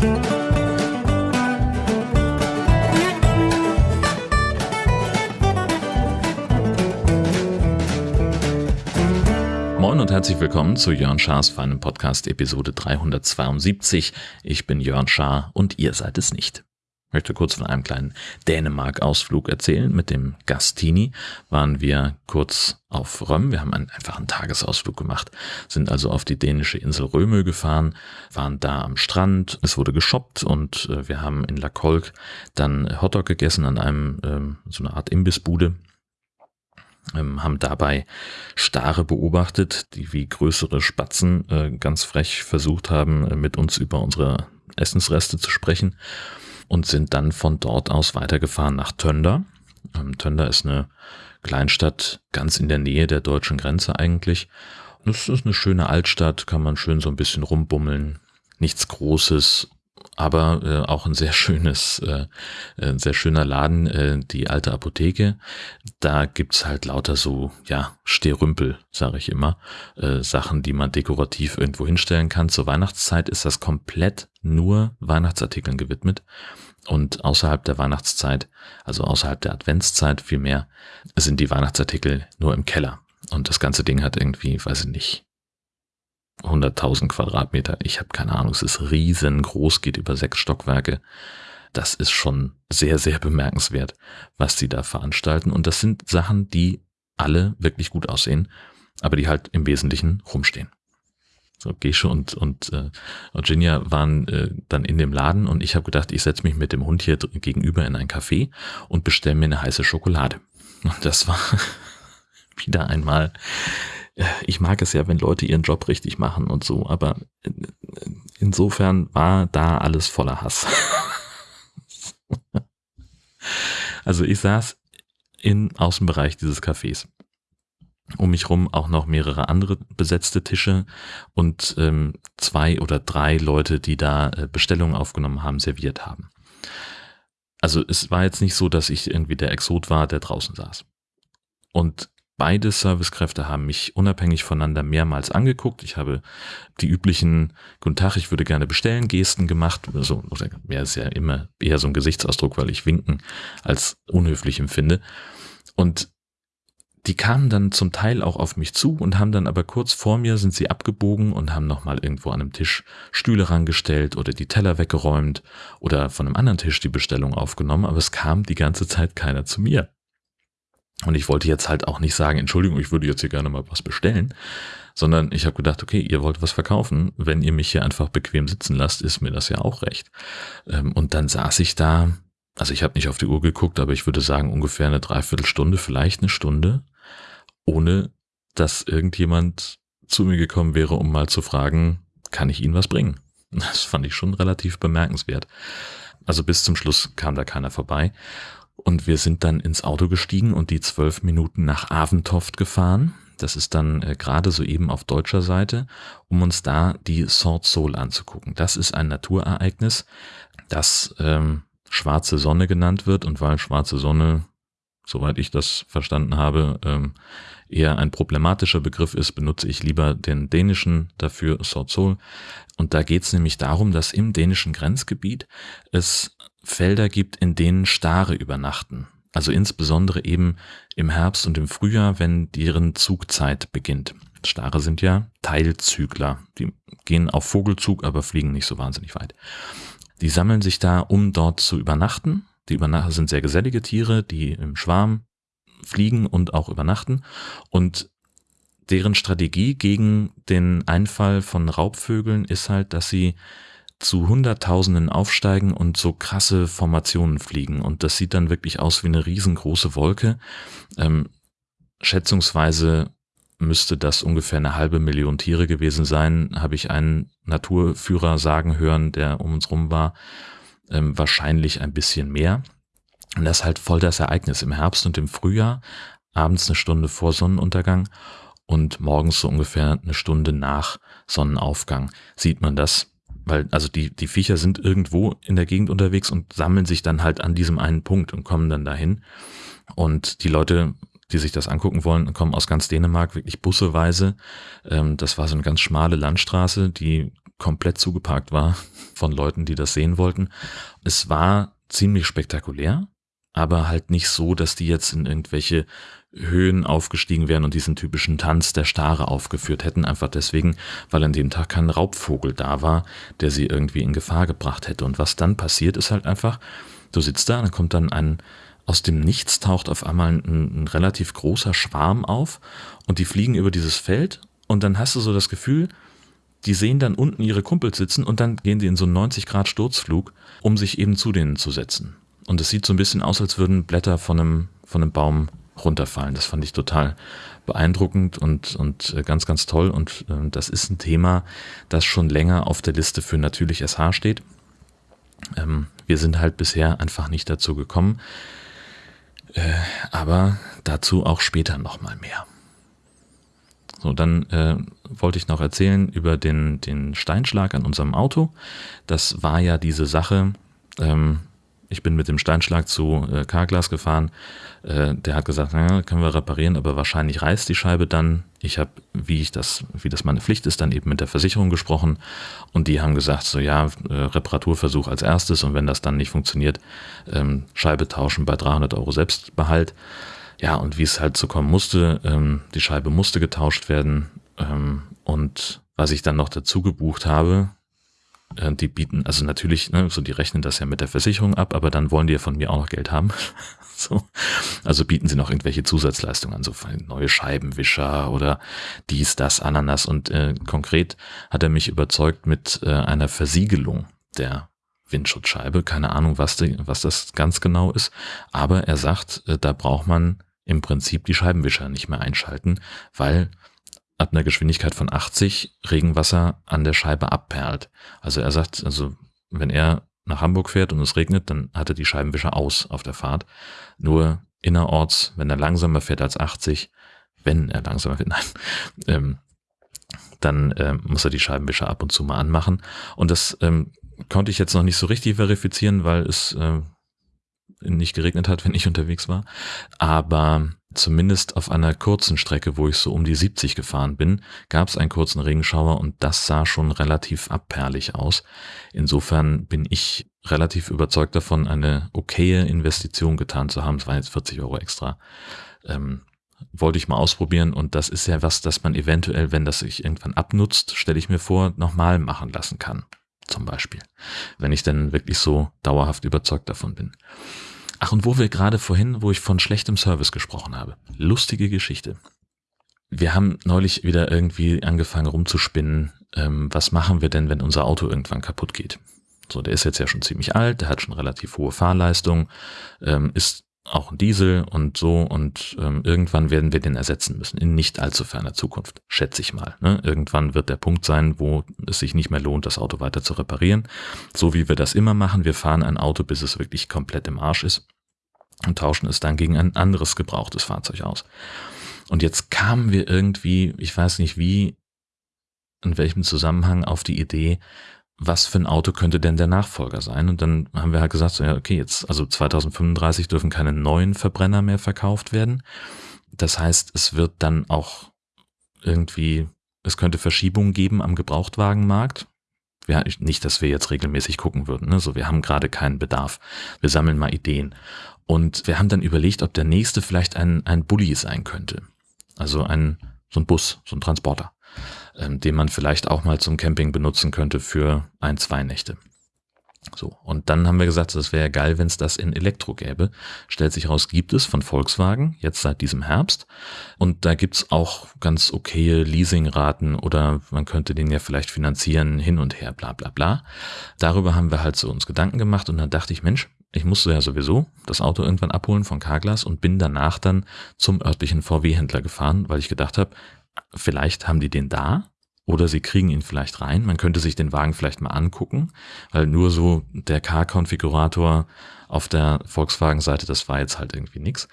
Moin und herzlich willkommen zu Jörn Schars feinem Podcast Episode 372. Ich bin Jörn Schaar und ihr seid es nicht. Möchte kurz von einem kleinen Dänemark-Ausflug erzählen. Mit dem Gastini waren wir kurz auf Röm. Wir haben einen einfachen Tagesausflug gemacht, sind also auf die dänische Insel Römö gefahren, waren da am Strand. Es wurde geshoppt und äh, wir haben in La Colque dann Hotdog gegessen an einem, ähm, so eine Art Imbissbude ähm, haben dabei Stare beobachtet, die wie größere Spatzen äh, ganz frech versucht haben, äh, mit uns über unsere Essensreste zu sprechen und sind dann von dort aus weitergefahren nach Tönder. Ähm, Tönder ist eine Kleinstadt ganz in der Nähe der deutschen Grenze eigentlich. Es ist eine schöne Altstadt, kann man schön so ein bisschen rumbummeln. Nichts Großes, aber äh, auch ein sehr schönes, äh, ein sehr schöner Laden, äh, die alte Apotheke. Da gibt's halt lauter so, ja, Stehrümpel, sage ich immer, äh, Sachen, die man dekorativ irgendwo hinstellen kann. Zur Weihnachtszeit ist das komplett nur Weihnachtsartikeln gewidmet. Und außerhalb der Weihnachtszeit, also außerhalb der Adventszeit vielmehr, sind die Weihnachtsartikel nur im Keller. Und das ganze Ding hat irgendwie, weiß ich nicht, 100.000 Quadratmeter. Ich habe keine Ahnung, es ist riesengroß, geht über sechs Stockwerke. Das ist schon sehr, sehr bemerkenswert, was sie da veranstalten. Und das sind Sachen, die alle wirklich gut aussehen, aber die halt im Wesentlichen rumstehen. So, Gesche und, und äh, Virginia waren äh, dann in dem Laden und ich habe gedacht, ich setze mich mit dem Hund hier gegenüber in ein Café und bestelle mir eine heiße Schokolade. Und das war wieder einmal ich mag es ja, wenn Leute ihren Job richtig machen und so, aber insofern war da alles voller Hass. also ich saß im Außenbereich dieses Cafés. Um mich rum auch noch mehrere andere besetzte Tische und ähm, zwei oder drei Leute, die da äh, Bestellungen aufgenommen haben, serviert haben. Also es war jetzt nicht so, dass ich irgendwie der Exot war, der draußen saß. Und Beide Servicekräfte haben mich unabhängig voneinander mehrmals angeguckt. Ich habe die üblichen Guten Tag, ich würde gerne bestellen Gesten gemacht. Also, oder mehr ist ja immer eher so ein Gesichtsausdruck, weil ich Winken als unhöflich empfinde. Und die kamen dann zum Teil auch auf mich zu und haben dann aber kurz vor mir sind sie abgebogen und haben nochmal irgendwo an einem Tisch Stühle rangestellt oder die Teller weggeräumt oder von einem anderen Tisch die Bestellung aufgenommen, aber es kam die ganze Zeit keiner zu mir. Und ich wollte jetzt halt auch nicht sagen, Entschuldigung, ich würde jetzt hier gerne mal was bestellen, sondern ich habe gedacht, okay, ihr wollt was verkaufen, wenn ihr mich hier einfach bequem sitzen lasst, ist mir das ja auch recht. Ähm, und dann saß ich da, also ich habe nicht auf die Uhr geguckt, aber ich würde sagen ungefähr eine Dreiviertelstunde, vielleicht eine Stunde, ohne dass irgendjemand zu mir gekommen wäre, um mal zu fragen, kann ich Ihnen was bringen? Das fand ich schon relativ bemerkenswert. Also bis zum Schluss kam da keiner vorbei. Und wir sind dann ins Auto gestiegen und die zwölf Minuten nach Aventoft gefahren. Das ist dann äh, gerade so eben auf deutscher Seite, um uns da die Sword Soul anzugucken. Das ist ein Naturereignis, das ähm, schwarze Sonne genannt wird und weil schwarze Sonne, soweit ich das verstanden habe, ähm, eher ein problematischer Begriff ist, benutze ich lieber den dänischen dafür, Sword Soul. Und da geht es nämlich darum, dass im dänischen Grenzgebiet es Felder gibt, in denen Stare übernachten. Also insbesondere eben im Herbst und im Frühjahr, wenn deren Zugzeit beginnt. Stare sind ja Teilzügler. Die gehen auf Vogelzug, aber fliegen nicht so wahnsinnig weit. Die sammeln sich da, um dort zu übernachten. Die Übernachter sind sehr gesellige Tiere, die im Schwarm fliegen und auch übernachten. Und deren Strategie gegen den Einfall von Raubvögeln ist halt, dass sie zu Hunderttausenden aufsteigen und so krasse Formationen fliegen. Und das sieht dann wirklich aus wie eine riesengroße Wolke. Ähm, schätzungsweise müsste das ungefähr eine halbe Million Tiere gewesen sein, habe ich einen Naturführer sagen hören, der um uns rum war. Ähm, wahrscheinlich ein bisschen mehr. Und das ist halt voll das Ereignis im Herbst und im Frühjahr, abends eine Stunde vor Sonnenuntergang und morgens so ungefähr eine Stunde nach Sonnenaufgang sieht man das weil, also die, die Viecher sind irgendwo in der Gegend unterwegs und sammeln sich dann halt an diesem einen Punkt und kommen dann dahin. Und die Leute, die sich das angucken wollen, kommen aus ganz Dänemark, wirklich busseweise. Ähm, das war so eine ganz schmale Landstraße, die komplett zugeparkt war von Leuten, die das sehen wollten. Es war ziemlich spektakulär, aber halt nicht so, dass die jetzt in irgendwelche Höhen aufgestiegen wären und diesen typischen Tanz der Stare aufgeführt hätten, einfach deswegen, weil an dem Tag kein Raubvogel da war, der sie irgendwie in Gefahr gebracht hätte. Und was dann passiert, ist halt einfach, du sitzt da, dann kommt dann ein, aus dem Nichts taucht auf einmal ein, ein relativ großer Schwarm auf und die fliegen über dieses Feld und dann hast du so das Gefühl, die sehen dann unten ihre Kumpels sitzen und dann gehen die in so einen 90 Grad Sturzflug, um sich eben zu denen zu setzen. Und es sieht so ein bisschen aus, als würden Blätter von einem, von einem Baum runterfallen. Das fand ich total beeindruckend und, und äh, ganz, ganz toll. Und äh, das ist ein Thema, das schon länger auf der Liste für natürlich SH steht. Ähm, wir sind halt bisher einfach nicht dazu gekommen. Äh, aber dazu auch später nochmal mehr. So, dann äh, wollte ich noch erzählen über den, den Steinschlag an unserem Auto. Das war ja diese Sache, ähm, ich bin mit dem Steinschlag zu äh, Carglass gefahren. Äh, der hat gesagt, naja, können wir reparieren, aber wahrscheinlich reißt die Scheibe dann. Ich habe, wie ich das, wie das meine Pflicht ist, dann eben mit der Versicherung gesprochen und die haben gesagt, so ja, äh, Reparaturversuch als erstes und wenn das dann nicht funktioniert, ähm, Scheibe tauschen bei 300 Euro Selbstbehalt. Ja, und wie es halt so kommen musste, ähm, die Scheibe musste getauscht werden ähm, und was ich dann noch dazu gebucht habe, äh, die bieten, also natürlich, ne, so die rechnen das ja mit der Versicherung ab, aber dann wollen die ja von mir auch noch Geld haben. so. Also bieten sie noch irgendwelche Zusatzleistungen an, so neue Scheibenwischer oder dies, das, Ananas. Und äh, konkret hat er mich überzeugt mit äh, einer Versiegelung der Windschutzscheibe. Keine Ahnung, was, die, was das ganz genau ist. Aber er sagt, äh, da braucht man im Prinzip die Scheibenwischer nicht mehr einschalten, weil ab einer Geschwindigkeit von 80 Regenwasser an der Scheibe abperlt. Also er sagt, also wenn er nach Hamburg fährt und es regnet, dann hat er die Scheibenwischer aus auf der Fahrt. Nur innerorts, wenn er langsamer fährt als 80, wenn er langsamer fährt, nein, ähm, dann äh, muss er die Scheibenwischer ab und zu mal anmachen. Und das ähm, konnte ich jetzt noch nicht so richtig verifizieren, weil es äh, nicht geregnet hat, wenn ich unterwegs war. Aber zumindest auf einer kurzen Strecke, wo ich so um die 70 gefahren bin, gab es einen kurzen Regenschauer und das sah schon relativ abperlig aus. Insofern bin ich relativ überzeugt davon, eine okaye Investition getan zu haben. Es waren jetzt 40 Euro extra. Ähm, wollte ich mal ausprobieren und das ist ja was, das man eventuell, wenn das sich irgendwann abnutzt, stelle ich mir vor, nochmal machen lassen kann. Zum Beispiel. Wenn ich dann wirklich so dauerhaft überzeugt davon bin. Ach, und wo wir gerade vorhin, wo ich von schlechtem Service gesprochen habe. Lustige Geschichte. Wir haben neulich wieder irgendwie angefangen rumzuspinnen, ähm, was machen wir denn, wenn unser Auto irgendwann kaputt geht. So, der ist jetzt ja schon ziemlich alt, der hat schon relativ hohe Fahrleistung, ähm, ist auch Diesel und so und ähm, irgendwann werden wir den ersetzen müssen, in nicht allzu ferner Zukunft, schätze ich mal. Ne? Irgendwann wird der Punkt sein, wo es sich nicht mehr lohnt, das Auto weiter zu reparieren. So wie wir das immer machen, wir fahren ein Auto, bis es wirklich komplett im Arsch ist und tauschen es dann gegen ein anderes gebrauchtes Fahrzeug aus. Und jetzt kamen wir irgendwie, ich weiß nicht wie, in welchem Zusammenhang auf die Idee, was für ein Auto könnte denn der Nachfolger sein? Und dann haben wir halt gesagt, so, ja, okay, jetzt, also 2035 dürfen keine neuen Verbrenner mehr verkauft werden. Das heißt, es wird dann auch irgendwie, es könnte Verschiebungen geben am Gebrauchtwagenmarkt. Ja, nicht, dass wir jetzt regelmäßig gucken würden. Ne? So, wir haben gerade keinen Bedarf. Wir sammeln mal Ideen. Und wir haben dann überlegt, ob der nächste vielleicht ein, ein Bulli sein könnte. Also ein, so ein Bus, so ein Transporter ähm, den man vielleicht auch mal zum Camping benutzen könnte für ein, zwei Nächte. So, und dann haben wir gesagt, es wäre geil, wenn es das in Elektro gäbe. Stellt sich raus, gibt es von Volkswagen, jetzt seit diesem Herbst. Und da gibt's auch ganz okaye Leasingraten oder man könnte den ja vielleicht finanzieren, hin und her, bla bla bla. Darüber haben wir halt so uns Gedanken gemacht und dann dachte ich, Mensch, ich musste ja sowieso das Auto irgendwann abholen von Carglass und bin danach dann zum örtlichen VW-Händler gefahren, weil ich gedacht habe, vielleicht haben die den da oder sie kriegen ihn vielleicht rein. Man könnte sich den Wagen vielleicht mal angucken, weil nur so der Car-Konfigurator auf der Volkswagen-Seite, das war jetzt halt irgendwie nix.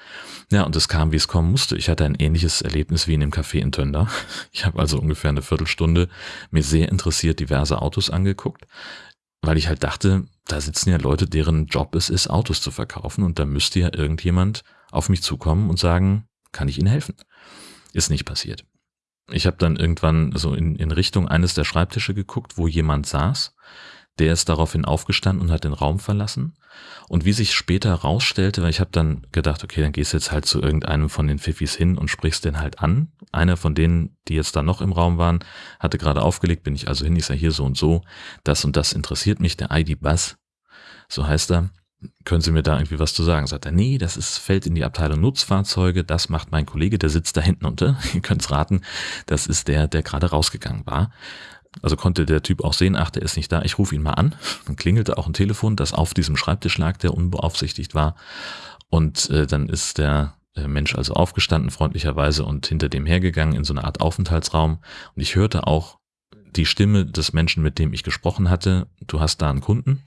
Ja, und es kam, wie es kommen musste. Ich hatte ein ähnliches Erlebnis wie in dem Café in Tönder. Ich habe also ungefähr eine Viertelstunde mir sehr interessiert diverse Autos angeguckt, weil ich halt dachte, da sitzen ja Leute, deren Job es ist, Autos zu verkaufen und da müsste ja irgendjemand auf mich zukommen und sagen, kann ich Ihnen helfen? Ist nicht passiert. Ich habe dann irgendwann so in, in Richtung eines der Schreibtische geguckt, wo jemand saß. Der ist daraufhin aufgestanden und hat den Raum verlassen. Und wie sich später rausstellte, weil ich habe dann gedacht, okay, dann gehst du jetzt halt zu irgendeinem von den Pfiffis hin und sprichst den halt an. Einer von denen, die jetzt da noch im Raum waren, hatte gerade aufgelegt, bin ich also hin, ich sage hier so und so, das und das interessiert mich, der ID Bass, so heißt er. Können Sie mir da irgendwie was zu sagen? Sagt er, nee, das ist, fällt in die Abteilung Nutzfahrzeuge, das macht mein Kollege, der sitzt da hinten unter. Ihr könnt's raten, das ist der, der gerade rausgegangen war. Also konnte der Typ auch sehen, ach, der ist nicht da, ich rufe ihn mal an. Dann klingelte auch ein Telefon, das auf diesem Schreibtisch lag, der unbeaufsichtigt war. Und äh, dann ist der äh, Mensch also aufgestanden, freundlicherweise, und hinter dem hergegangen in so eine Art Aufenthaltsraum. Und ich hörte auch die Stimme des Menschen, mit dem ich gesprochen hatte, du hast da einen Kunden.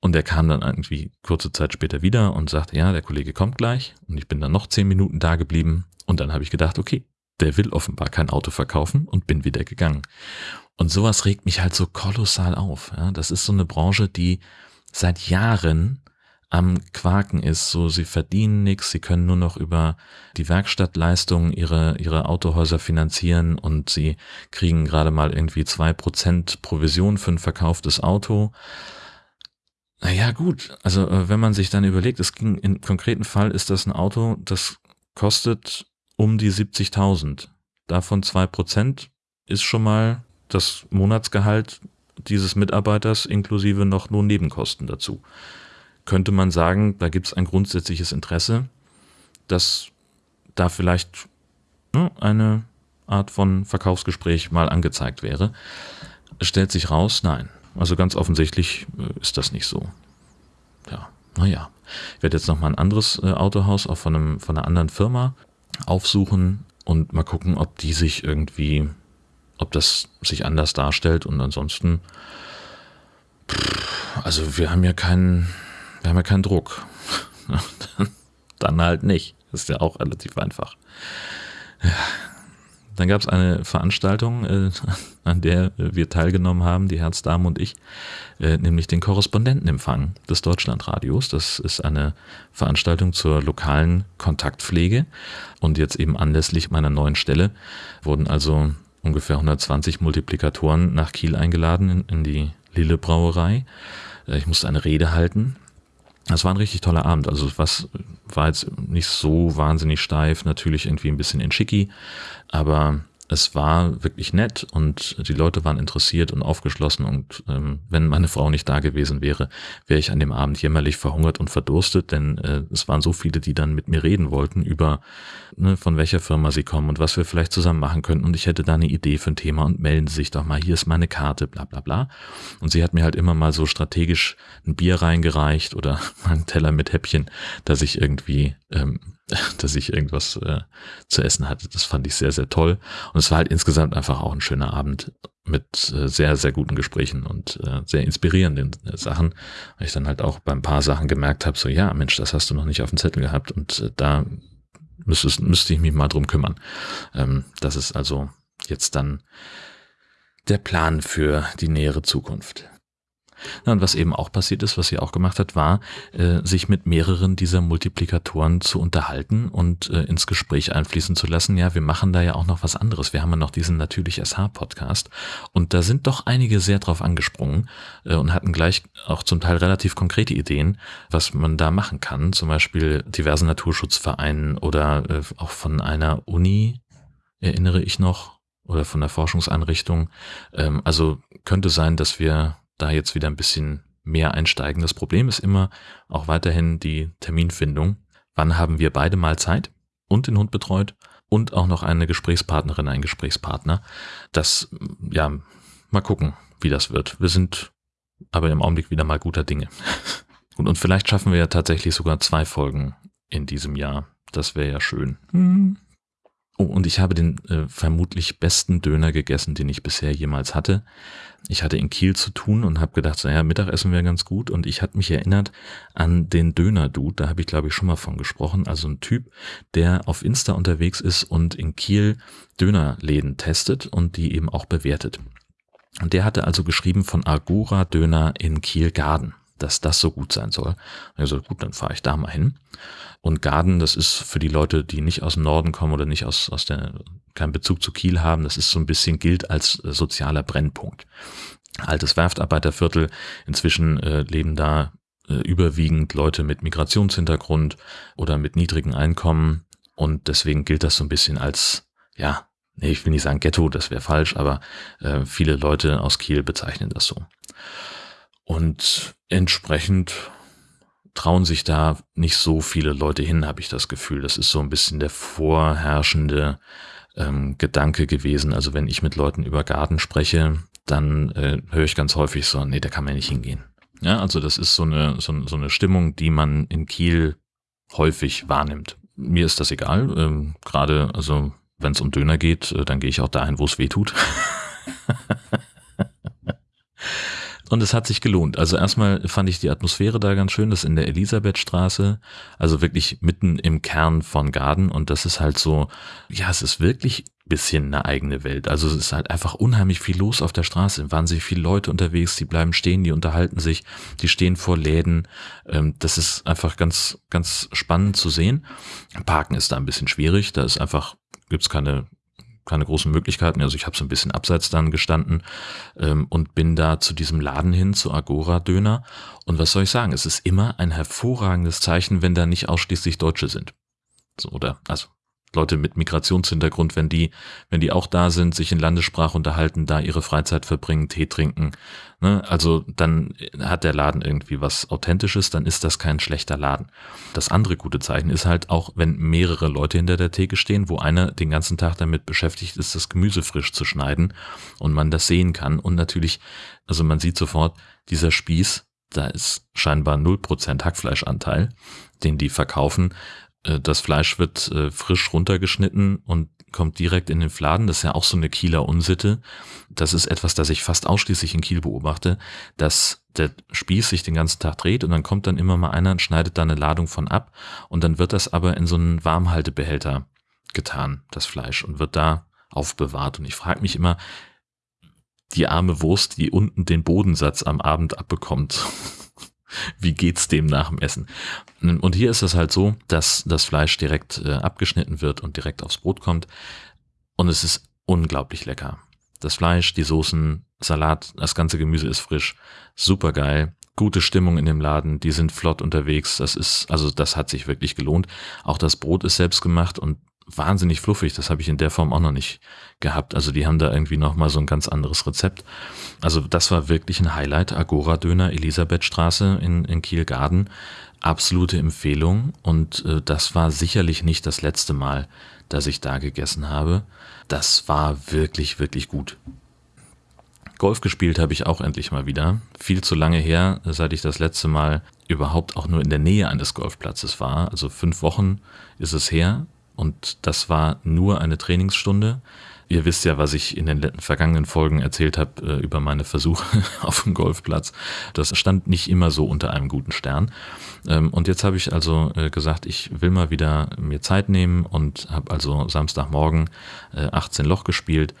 Und der kam dann irgendwie kurze Zeit später wieder und sagte, ja, der Kollege kommt gleich. Und ich bin dann noch zehn Minuten da geblieben. Und dann habe ich gedacht, okay, der will offenbar kein Auto verkaufen und bin wieder gegangen. Und sowas regt mich halt so kolossal auf. Ja, das ist so eine Branche, die seit Jahren am Quaken ist. So, sie verdienen nichts, sie können nur noch über die Werkstattleistungen ihre, ihre Autohäuser finanzieren und sie kriegen gerade mal irgendwie zwei Prozent Provision für ein verkauftes Auto. Naja, gut. Also, äh, wenn man sich dann überlegt, es ging im konkreten Fall ist das ein Auto, das kostet um die 70.000. Davon zwei Prozent ist schon mal das Monatsgehalt dieses Mitarbeiters inklusive noch nur Nebenkosten dazu. Könnte man sagen, da gibt es ein grundsätzliches Interesse, dass da vielleicht ne, eine Art von Verkaufsgespräch mal angezeigt wäre. Es stellt sich raus, nein. Also ganz offensichtlich äh, ist das nicht so. Ja, naja. Ich werde jetzt noch mal ein anderes äh, Autohaus, auch von, einem, von einer anderen Firma, aufsuchen und mal gucken, ob die sich irgendwie, ob das sich anders darstellt und ansonsten, also wir haben ja keinen, wir haben ja keinen Druck. Dann halt nicht. Ist ja auch relativ einfach. Dann gab es eine Veranstaltung, äh, an der wir teilgenommen haben, die Herzdame und ich, äh, nämlich den Korrespondentenempfang des Deutschlandradios. Das ist eine Veranstaltung zur lokalen Kontaktpflege. Und jetzt eben anlässlich meiner neuen Stelle wurden also ungefähr 120 Multiplikatoren nach Kiel eingeladen in, in die Lille Brauerei. Äh, ich musste eine Rede halten das war ein richtig toller Abend. Also was war jetzt nicht so wahnsinnig steif, natürlich irgendwie ein bisschen in Schicki, aber es war wirklich nett und die Leute waren interessiert und aufgeschlossen und ähm, wenn meine Frau nicht da gewesen wäre, wäre ich an dem Abend jämmerlich verhungert und verdurstet, denn äh, es waren so viele, die dann mit mir reden wollten über ne, von welcher Firma sie kommen und was wir vielleicht zusammen machen könnten und ich hätte da eine Idee für ein Thema und melden Sie sich doch mal, hier ist meine Karte, bla bla bla. Und sie hat mir halt immer mal so strategisch ein Bier reingereicht oder einen Teller mit Häppchen, dass ich irgendwie ähm, dass ich irgendwas äh, zu essen hatte. Das fand ich sehr, sehr toll. Und es war halt insgesamt einfach auch ein schöner Abend mit äh, sehr, sehr guten Gesprächen und äh, sehr inspirierenden äh, Sachen. Weil ich dann halt auch bei ein paar Sachen gemerkt habe, so ja, Mensch, das hast du noch nicht auf dem Zettel gehabt und äh, da müsstest, müsste ich mich mal drum kümmern. Ähm, das ist also jetzt dann der Plan für die nähere Zukunft. Und was eben auch passiert ist, was sie auch gemacht hat, war, äh, sich mit mehreren dieser Multiplikatoren zu unterhalten und äh, ins Gespräch einfließen zu lassen. Ja, wir machen da ja auch noch was anderes. Wir haben ja noch diesen natürlich SH-Podcast und da sind doch einige sehr drauf angesprungen äh, und hatten gleich auch zum Teil relativ konkrete Ideen, was man da machen kann. Zum Beispiel diversen Naturschutzvereinen oder äh, auch von einer Uni, erinnere ich noch, oder von der Forschungseinrichtung. Ähm, also könnte sein, dass wir da jetzt wieder ein bisschen mehr einsteigen. Das Problem ist immer auch weiterhin die Terminfindung. Wann haben wir beide mal Zeit und den Hund betreut und auch noch eine Gesprächspartnerin, ein Gesprächspartner. Das, ja, mal gucken, wie das wird. Wir sind aber im Augenblick wieder mal guter Dinge. Und, und vielleicht schaffen wir ja tatsächlich sogar zwei Folgen in diesem Jahr. Das wäre ja schön. Hm. Oh, und ich habe den äh, vermutlich besten Döner gegessen, den ich bisher jemals hatte. Ich hatte in Kiel zu tun und habe gedacht, so, ja, Mittagessen wäre ganz gut. Und ich hatte mich erinnert an den Döner-Dude, da habe ich, glaube ich, schon mal von gesprochen. Also ein Typ, der auf Insta unterwegs ist und in Kiel Dönerläden testet und die eben auch bewertet. Und der hatte also geschrieben von Agora Döner in Kiel-Garden. Dass das so gut sein soll. Also gut, dann fahre ich da mal hin. Und Garden, das ist für die Leute, die nicht aus dem Norden kommen oder nicht aus, aus der, keinen Bezug zu Kiel haben, das ist so ein bisschen gilt als äh, sozialer Brennpunkt. Altes Werftarbeiterviertel, inzwischen äh, leben da äh, überwiegend Leute mit Migrationshintergrund oder mit niedrigen Einkommen und deswegen gilt das so ein bisschen als, ja, nee, ich will nicht sagen Ghetto, das wäre falsch, aber äh, viele Leute aus Kiel bezeichnen das so. Und entsprechend trauen sich da nicht so viele Leute hin, habe ich das Gefühl. Das ist so ein bisschen der vorherrschende ähm, Gedanke gewesen. Also wenn ich mit Leuten über Garten spreche, dann äh, höre ich ganz häufig so, nee, da kann man nicht hingehen. Ja, also das ist so eine, so, so eine Stimmung, die man in Kiel häufig wahrnimmt. Mir ist das egal. Ähm, Gerade, also wenn es um Döner geht, äh, dann gehe ich auch dahin, wo es weh tut. Und es hat sich gelohnt. Also erstmal fand ich die Atmosphäre da ganz schön, das in der Elisabethstraße, also wirklich mitten im Kern von Garden. Und das ist halt so, ja, es ist wirklich bisschen eine eigene Welt. Also es ist halt einfach unheimlich viel los auf der Straße. Wahnsinnig viele Leute unterwegs, die bleiben stehen, die unterhalten sich, die stehen vor Läden. Ähm, das ist einfach ganz, ganz spannend zu sehen. Parken ist da ein bisschen schwierig. Da ist einfach, gibt's keine keine großen Möglichkeiten. Also ich habe so ein bisschen abseits dann gestanden ähm, und bin da zu diesem Laden hin, zu Agora Döner. Und was soll ich sagen? Es ist immer ein hervorragendes Zeichen, wenn da nicht ausschließlich Deutsche sind. So, oder, also Leute mit Migrationshintergrund, wenn die, wenn die auch da sind, sich in Landessprache unterhalten, da ihre Freizeit verbringen, Tee trinken, ne? also dann hat der Laden irgendwie was Authentisches, dann ist das kein schlechter Laden. Das andere gute Zeichen ist halt auch, wenn mehrere Leute hinter der Theke stehen, wo einer den ganzen Tag damit beschäftigt ist, das Gemüse frisch zu schneiden und man das sehen kann und natürlich, also man sieht sofort, dieser Spieß, da ist scheinbar 0% Hackfleischanteil, den die verkaufen, das Fleisch wird äh, frisch runtergeschnitten und kommt direkt in den Fladen. Das ist ja auch so eine Kieler Unsitte. Das ist etwas, das ich fast ausschließlich in Kiel beobachte, dass der Spieß sich den ganzen Tag dreht und dann kommt dann immer mal einer und schneidet da eine Ladung von ab und dann wird das aber in so einen Warmhaltebehälter getan, das Fleisch, und wird da aufbewahrt. Und ich frage mich immer, die arme Wurst, die unten den Bodensatz am Abend abbekommt, wie geht's dem nach dem Essen? Und hier ist es halt so, dass das Fleisch direkt äh, abgeschnitten wird und direkt aufs Brot kommt. Und es ist unglaublich lecker. Das Fleisch, die Soßen, Salat, das ganze Gemüse ist frisch. Super geil. Gute Stimmung in dem Laden. Die sind flott unterwegs. Das ist, also das hat sich wirklich gelohnt. Auch das Brot ist selbst gemacht und wahnsinnig fluffig. Das habe ich in der Form auch noch nicht gehabt. Also die haben da irgendwie nochmal so ein ganz anderes Rezept. Also das war wirklich ein Highlight. Agora Döner, Elisabethstraße in, in Kielgarden. Absolute Empfehlung. Und äh, das war sicherlich nicht das letzte Mal, dass ich da gegessen habe. Das war wirklich, wirklich gut. Golf gespielt habe ich auch endlich mal wieder. Viel zu lange her, seit ich das letzte Mal überhaupt auch nur in der Nähe eines Golfplatzes war. Also fünf Wochen ist es her und das war nur eine Trainingsstunde. Ihr wisst ja, was ich in den vergangenen Folgen erzählt habe äh, über meine Versuche auf dem Golfplatz. Das stand nicht immer so unter einem guten Stern. Ähm, und jetzt habe ich also äh, gesagt, ich will mal wieder mir Zeit nehmen und habe also Samstagmorgen äh, 18 Loch gespielt.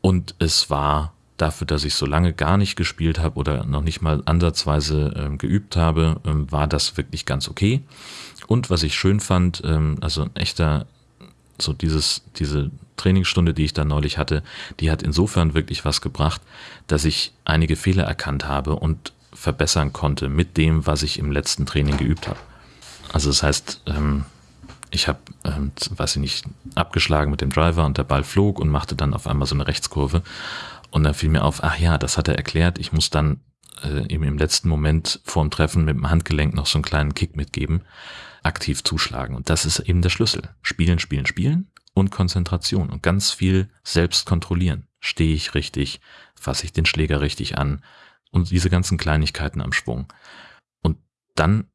Und es war dafür, dass ich so lange gar nicht gespielt habe oder noch nicht mal ansatzweise ähm, geübt habe, ähm, war das wirklich ganz okay. Und was ich schön fand, ähm, also ein echter, so dieses, diese Trainingsstunde, die ich da neulich hatte, die hat insofern wirklich was gebracht, dass ich einige Fehler erkannt habe und verbessern konnte mit dem, was ich im letzten Training geübt habe. Also das heißt, ähm, ich habe, ähm, weiß ich nicht, abgeschlagen mit dem Driver und der Ball flog und machte dann auf einmal so eine Rechtskurve. Und dann fiel mir auf, ach ja, das hat er erklärt, ich muss dann äh, eben im letzten Moment vorm Treffen mit dem Handgelenk noch so einen kleinen Kick mitgeben aktiv zuschlagen. Und das ist eben der Schlüssel. Spielen, spielen, spielen und Konzentration und ganz viel selbst kontrollieren. Stehe ich richtig? Fasse ich den Schläger richtig an? Und diese ganzen Kleinigkeiten am Schwung. Und dann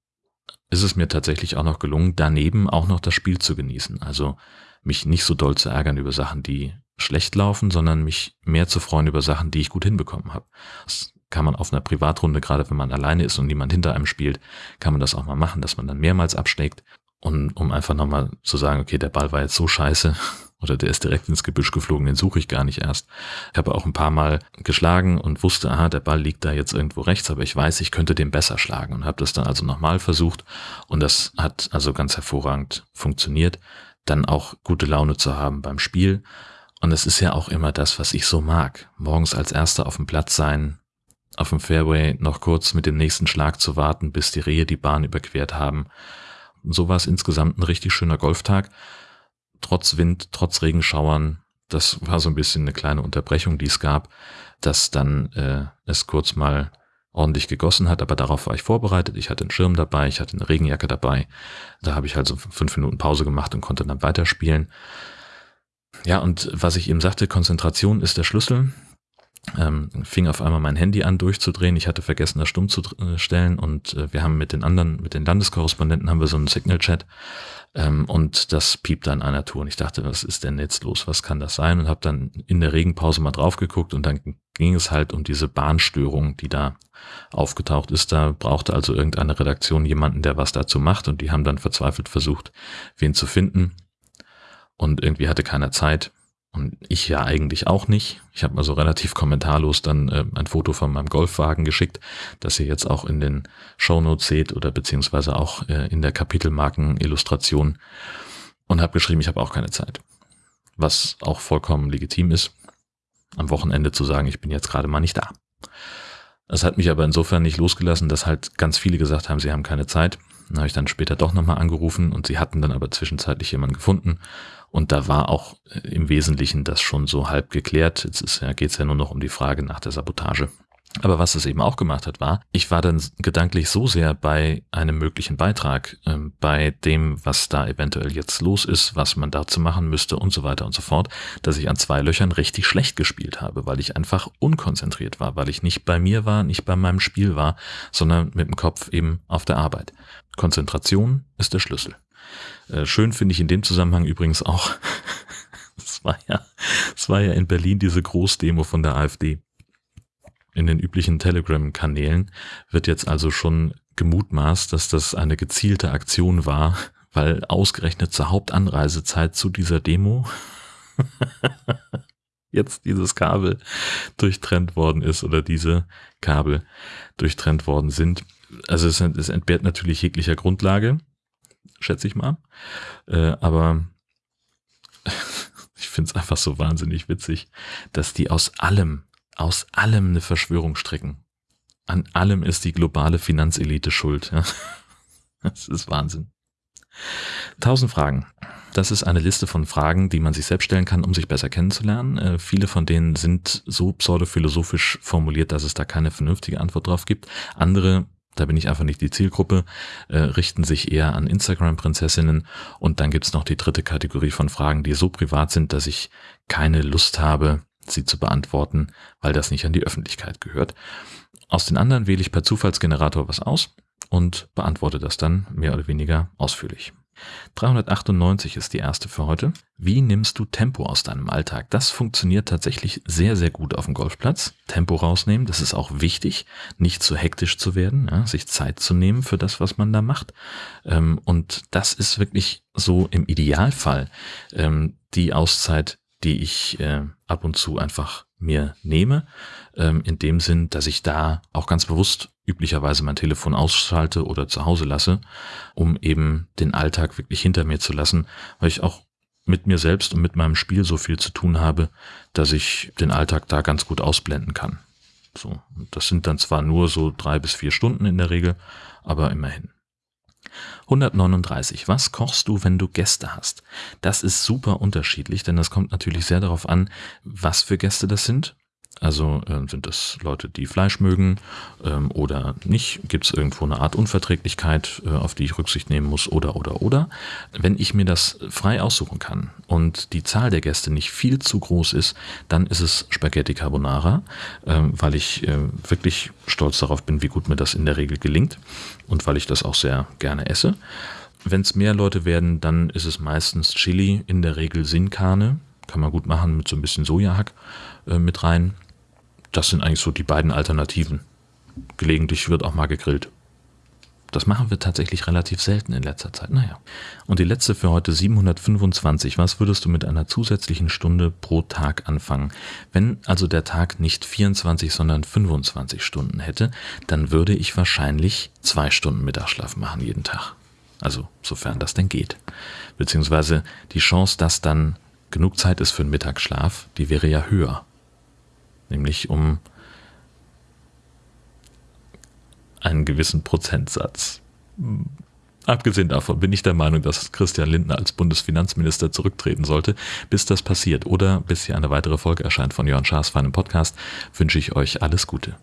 ist es mir tatsächlich auch noch gelungen, daneben auch noch das Spiel zu genießen. Also mich nicht so doll zu ärgern über Sachen, die schlecht laufen, sondern mich mehr zu freuen über Sachen, die ich gut hinbekommen habe. Das kann man auf einer Privatrunde, gerade wenn man alleine ist und niemand hinter einem spielt, kann man das auch mal machen, dass man dann mehrmals abschlägt und um einfach nochmal zu sagen, okay, der Ball war jetzt so scheiße oder der ist direkt ins Gebüsch geflogen, den suche ich gar nicht erst. Ich habe auch ein paar Mal geschlagen und wusste, aha, der Ball liegt da jetzt irgendwo rechts, aber ich weiß, ich könnte den besser schlagen und habe das dann also nochmal versucht und das hat also ganz hervorragend funktioniert, dann auch gute Laune zu haben beim Spiel. Und es ist ja auch immer das, was ich so mag. Morgens als Erster auf dem Platz sein, auf dem Fairway noch kurz mit dem nächsten Schlag zu warten, bis die Rehe die Bahn überquert haben. so war es insgesamt ein richtig schöner Golftag trotz Wind, trotz Regenschauern, das war so ein bisschen eine kleine Unterbrechung, die es gab, dass dann äh, es kurz mal ordentlich gegossen hat, aber darauf war ich vorbereitet. Ich hatte einen Schirm dabei, ich hatte eine Regenjacke dabei. Da habe ich also fünf Minuten Pause gemacht und konnte dann weiterspielen. Ja, und was ich eben sagte, Konzentration ist der Schlüssel. Ähm, fing auf einmal mein Handy an durchzudrehen. Ich hatte vergessen, das stumm zu äh, stellen und äh, wir haben mit den anderen, mit den Landeskorrespondenten haben wir so einen Signal-Chat ähm, und das piepte an einer Tour. Und ich dachte, was ist denn jetzt los? Was kann das sein? Und habe dann in der Regenpause mal drauf geguckt und dann ging es halt um diese Bahnstörung, die da aufgetaucht ist. Da brauchte also irgendeine Redaktion jemanden, der was dazu macht. Und die haben dann verzweifelt versucht, wen zu finden. Und irgendwie hatte keiner Zeit. Und ich ja eigentlich auch nicht. Ich habe also relativ kommentarlos dann äh, ein Foto von meinem Golfwagen geschickt, das ihr jetzt auch in den Shownotes seht oder beziehungsweise auch äh, in der Kapitelmarken-Illustration und habe geschrieben, ich habe auch keine Zeit. Was auch vollkommen legitim ist, am Wochenende zu sagen, ich bin jetzt gerade mal nicht da. Das hat mich aber insofern nicht losgelassen, dass halt ganz viele gesagt haben, sie haben keine Zeit. Dann habe ich dann später doch nochmal angerufen und sie hatten dann aber zwischenzeitlich jemanden gefunden und da war auch äh, im Wesentlichen das schon so halb geklärt. Jetzt ist, ja, geht es ja nur noch um die Frage nach der Sabotage. Aber was es eben auch gemacht hat, war, ich war dann gedanklich so sehr bei einem möglichen Beitrag, äh, bei dem, was da eventuell jetzt los ist, was man dazu machen müsste und so weiter und so fort, dass ich an zwei Löchern richtig schlecht gespielt habe, weil ich einfach unkonzentriert war, weil ich nicht bei mir war, nicht bei meinem Spiel war, sondern mit dem Kopf eben auf der Arbeit. Konzentration ist der Schlüssel. Äh, schön finde ich in dem Zusammenhang übrigens auch, es war ja, war ja in Berlin diese Großdemo von der AfD. In den üblichen Telegram-Kanälen wird jetzt also schon gemutmaßt, dass das eine gezielte Aktion war, weil ausgerechnet zur Hauptanreisezeit zu dieser Demo jetzt dieses Kabel durchtrennt worden ist oder diese Kabel durchtrennt worden sind. Also es, es entbehrt natürlich jeglicher Grundlage schätze ich mal. Äh, aber ich finde es einfach so wahnsinnig witzig, dass die aus allem, aus allem eine Verschwörung stricken. An allem ist die globale Finanzelite schuld. Ja? Das ist Wahnsinn. Tausend Fragen. Das ist eine Liste von Fragen, die man sich selbst stellen kann, um sich besser kennenzulernen. Äh, viele von denen sind so pseudophilosophisch formuliert, dass es da keine vernünftige Antwort drauf gibt. Andere da bin ich einfach nicht die Zielgruppe, äh, richten sich eher an Instagram-Prinzessinnen. Und dann gibt's noch die dritte Kategorie von Fragen, die so privat sind, dass ich keine Lust habe, sie zu beantworten, weil das nicht an die Öffentlichkeit gehört. Aus den anderen wähle ich per Zufallsgenerator was aus und beantworte das dann mehr oder weniger ausführlich. 398 ist die erste für heute. Wie nimmst du Tempo aus deinem Alltag? Das funktioniert tatsächlich sehr, sehr gut auf dem Golfplatz. Tempo rausnehmen, das ist auch wichtig, nicht zu hektisch zu werden, ja, sich Zeit zu nehmen für das, was man da macht. Ähm, und das ist wirklich so im Idealfall ähm, die Auszeit, die ich äh, ab und zu einfach mir nehme, ähm, in dem Sinn, dass ich da auch ganz bewusst üblicherweise mein Telefon ausschalte oder zu Hause lasse, um eben den Alltag wirklich hinter mir zu lassen, weil ich auch mit mir selbst und mit meinem Spiel so viel zu tun habe, dass ich den Alltag da ganz gut ausblenden kann. So, das sind dann zwar nur so drei bis vier Stunden in der Regel, aber immerhin. 139. Was kochst du, wenn du Gäste hast? Das ist super unterschiedlich, denn das kommt natürlich sehr darauf an, was für Gäste das sind also äh, sind das Leute, die Fleisch mögen ähm, oder nicht? Gibt es irgendwo eine Art Unverträglichkeit, äh, auf die ich Rücksicht nehmen muss oder oder oder? Wenn ich mir das frei aussuchen kann und die Zahl der Gäste nicht viel zu groß ist, dann ist es Spaghetti Carbonara, äh, weil ich äh, wirklich stolz darauf bin, wie gut mir das in der Regel gelingt und weil ich das auch sehr gerne esse. Wenn es mehr Leute werden, dann ist es meistens Chili, in der Regel Sinnkarne. Kann man gut machen mit so ein bisschen Sojahack äh, mit rein das sind eigentlich so die beiden Alternativen. Gelegentlich wird auch mal gegrillt. Das machen wir tatsächlich relativ selten in letzter Zeit. Naja. Und die letzte für heute 725. Was würdest du mit einer zusätzlichen Stunde pro Tag anfangen? Wenn also der Tag nicht 24, sondern 25 Stunden hätte, dann würde ich wahrscheinlich zwei Stunden Mittagsschlaf machen jeden Tag. Also sofern das denn geht. Beziehungsweise die Chance, dass dann genug Zeit ist für einen Mittagsschlaf, die wäre ja höher. Nämlich um einen gewissen Prozentsatz. Abgesehen davon bin ich der Meinung, dass Christian Lindner als Bundesfinanzminister zurücktreten sollte. Bis das passiert oder bis hier eine weitere Folge erscheint von Jörn Schaas feinem Podcast, wünsche ich euch alles Gute.